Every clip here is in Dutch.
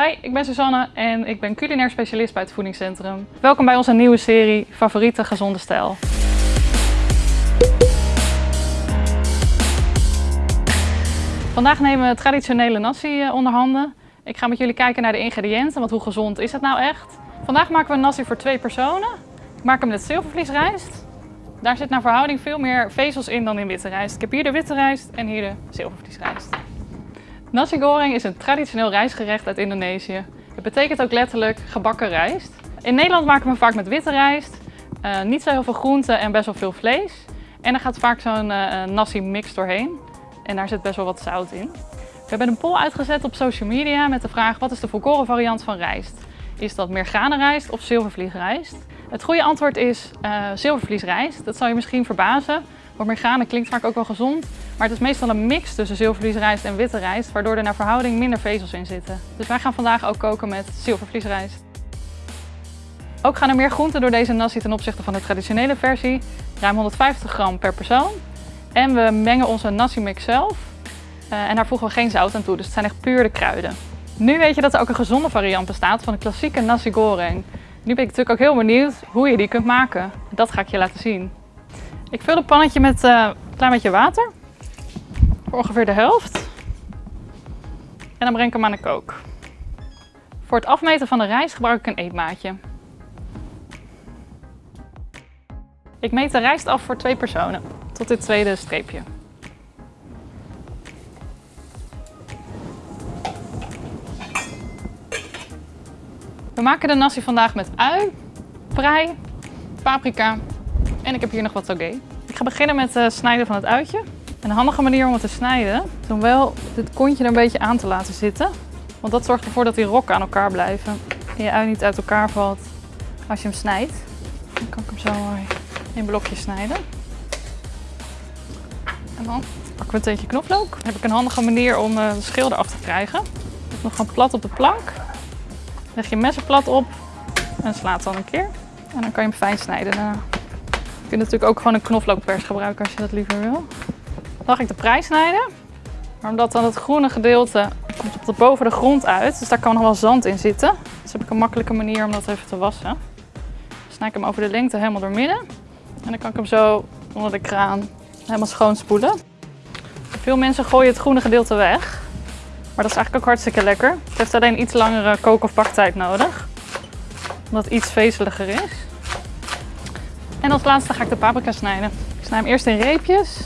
Hi, ik ben Susanne en ik ben culinair specialist bij het Voedingscentrum. Welkom bij onze nieuwe serie Favoriete Gezonde Stijl. Vandaag nemen we traditionele nasi eh, onder handen. Ik ga met jullie kijken naar de ingrediënten, want hoe gezond is het nou echt? Vandaag maken we een nasi voor twee personen. Ik maak hem met zilvervliesrijst. Daar zit naar verhouding veel meer vezels in dan in witte rijst. Ik heb hier de witte rijst en hier de zilvervliesrijst. Nasi goreng is een traditioneel rijstgerecht uit Indonesië. Het betekent ook letterlijk gebakken rijst. In Nederland maken we vaak met witte rijst, uh, niet zo heel veel groenten en best wel veel vlees. En er gaat vaak zo'n uh, nasi mix doorheen. En daar zit best wel wat zout in. We hebben een poll uitgezet op social media met de vraag wat is de volkoren variant van rijst? Is dat merganenrijst of zilvervliesrijst? Het goede antwoord is uh, zilvervliesrijst. Dat zal je misschien verbazen, want mergane klinkt vaak ook wel gezond. Maar het is meestal een mix tussen zilvervliesrijst en witte rijst, waardoor er naar verhouding minder vezels in zitten. Dus wij gaan vandaag ook koken met zilvervliesrijst. Ook gaan er meer groenten door deze nasi ten opzichte van de traditionele versie. Ruim 150 gram per persoon. En we mengen onze nasi mix zelf. Uh, en daar voegen we geen zout aan toe, dus het zijn echt puur de kruiden. Nu weet je dat er ook een gezonde variant bestaat van de klassieke nasi goreng. Nu ben ik natuurlijk ook heel benieuwd hoe je die kunt maken. Dat ga ik je laten zien. Ik vul een pannetje met uh, een klein beetje water. Voor ongeveer de helft. En dan breng ik hem aan de kook. Voor het afmeten van de rijst gebruik ik een eetmaatje. Ik meet de rijst af voor twee personen, tot dit tweede streepje. We maken de nasi vandaag met ui, prei, paprika en ik heb hier nog wat toge. Ik ga beginnen met het snijden van het uitje. Een handige manier om het te snijden is om wel dit kontje er een beetje aan te laten zitten. Want dat zorgt ervoor dat die rokken aan elkaar blijven en je ui niet uit elkaar valt als je hem snijdt. Dan kan ik hem zo mooi in blokjes snijden. En dan pakken we een teentje knoflook. Dan heb ik een handige manier om eh, de schil eraf te krijgen. Nog gewoon plat op de plank. Leg je messen plat op en slaat dan een keer. En dan kan je hem fijn snijden daarna. Je kunt natuurlijk ook gewoon een knoflookpers gebruiken als je dat liever wil. Dan ga ik de prei snijden. Maar omdat dan het groene gedeelte komt op de boven de grond uit, dus daar kan nog wel zand in zitten. Dus heb ik een makkelijke manier om dat even te wassen. Dan snij ik hem over de lengte helemaal door midden. En dan kan ik hem zo onder de kraan helemaal schoon spoelen. Veel mensen gooien het groene gedeelte weg. Maar dat is eigenlijk ook hartstikke lekker. Het heeft alleen iets langere kook- of baktijd nodig. Omdat het iets vezeliger is. En als laatste ga ik de paprika snijden. Ik snij hem eerst in reepjes.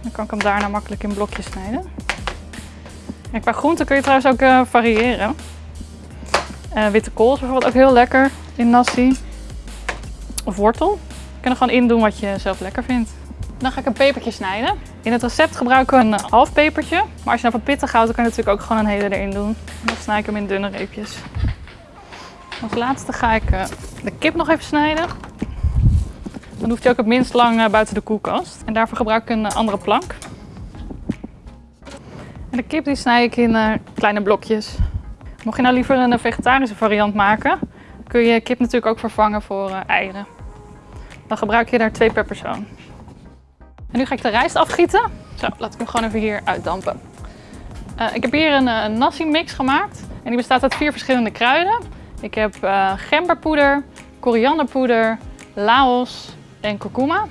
Dan kan ik hem daarna makkelijk in blokjes snijden. En qua groenten kun je trouwens ook uh, variëren. Uh, witte kool is bijvoorbeeld ook heel lekker in nasi. Of wortel. Je kan er gewoon in doen wat je zelf lekker vindt. Dan ga ik een pepertje snijden. In het recept gebruiken we een half pepertje. Maar als je nou van pittig houdt, dan kan je natuurlijk ook gewoon een hele erin doen. En dan snij ik hem in dunne reepjes. Als laatste ga ik uh, de kip nog even snijden. Dan hoeft hij ook het minst lang uh, buiten de koelkast. En daarvoor gebruik ik een uh, andere plank. En de kip die snij ik in kleine blokjes. Mocht je nou liever een vegetarische variant maken, kun je kip natuurlijk ook vervangen voor eieren. Dan gebruik je daar twee per persoon. En nu ga ik de rijst afgieten. Zo, laat ik hem gewoon even hier uitdampen. Ik heb hier een, een nasi mix gemaakt. En die bestaat uit vier verschillende kruiden. Ik heb uh, gemberpoeder, korianderpoeder, laos en kurkuma.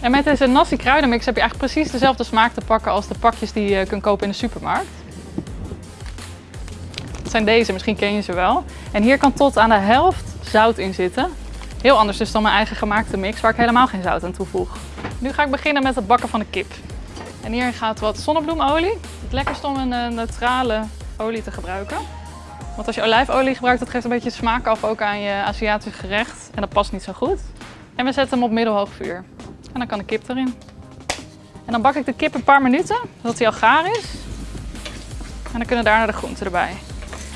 En met deze nasi kruidenmix heb je eigenlijk precies dezelfde smaak te pakken als de pakjes die je kunt kopen in de supermarkt. Dat zijn deze, misschien ken je ze wel. En hier kan tot aan de helft zout in zitten. Heel anders dus dan mijn eigen gemaakte mix, waar ik helemaal geen zout aan toevoeg. Nu ga ik beginnen met het bakken van de kip. En hier gaat wat zonnebloemolie. Het lekkerste om een uh, neutrale olie te gebruiken. Want als je olijfolie gebruikt, dat geeft een beetje smaak af ook aan je Aziatische gerecht. En dat past niet zo goed. En we zetten hem op middelhoog vuur. En dan kan de kip erin. En dan bak ik de kip een paar minuten, zodat hij al gaar is. En dan kunnen daarna de groenten erbij.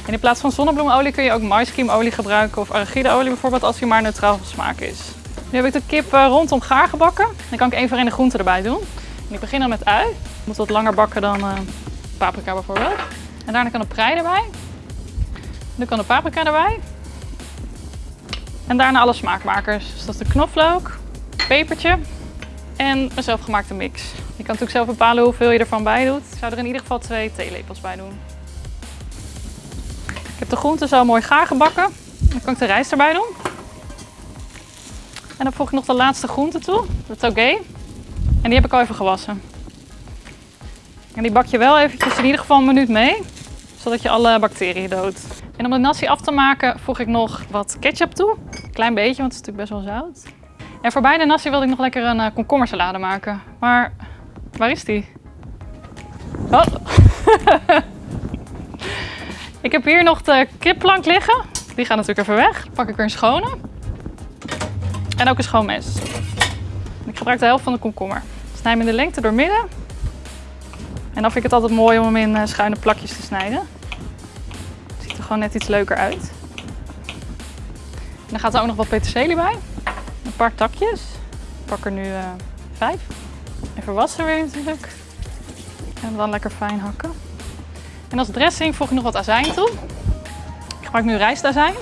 En in plaats van zonnebloemolie kun je ook maïskiemolie gebruiken of arachideolie bijvoorbeeld als hij maar neutraal van smaak is. Nu heb ik de kip eh, rondom gaar gebakken. Dan kan ik één voor één de groenten erbij doen. En ik begin dan met ui. Ik moet wat langer bakken dan uh, paprika bijvoorbeeld. En daarna kan de prei erbij. Nu kan de paprika erbij. En daarna alle smaakmakers. Dus dat is de knoflook, pepertje en een zelfgemaakte mix. Je kan natuurlijk zelf bepalen hoeveel je ervan bij doet. Ik zou er in ieder geval twee theelepels bij doen. Ik heb de groenten zo mooi gaar gebakken. Dan kan ik de rijst erbij doen. En dan voeg ik nog de laatste groente toe, de togé. En die heb ik al even gewassen. En die bak je wel eventjes in ieder geval een minuut mee, zodat je alle bacteriën doodt. En om de nasi af te maken voeg ik nog wat ketchup toe. Een klein beetje, want het is natuurlijk best wel zout. En voor bij de nasi wilde ik nog lekker een uh, komkommersalade maken. Maar waar is die? Oh. ik heb hier nog de kipplank liggen. Die gaat natuurlijk even weg. Dan pak ik er een schone. En ook een schoon mes. Ik gebruik de helft van de komkommer. Snij hem in de lengte door midden. En dan vind ik het altijd mooi om hem in uh, schuine plakjes te snijden. Gewoon net iets leuker uit. Dan gaat er ook nog wat peterselie bij. Een paar takjes. Ik pak er nu uh, vijf. Even wassen weer natuurlijk. En dan lekker fijn hakken. En als dressing voeg ik nog wat azijn toe. Ik gebruik nu rijstazijn.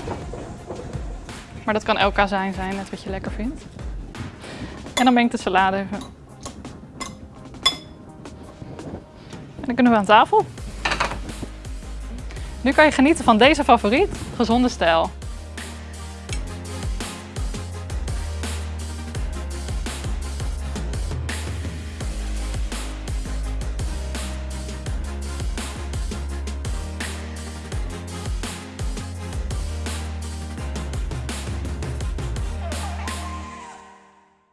Maar dat kan elk azijn zijn, net wat je lekker vindt. En dan meng ik de salade even. En dan kunnen we aan tafel. Nu kan je genieten van deze favoriet, gezonde stijl.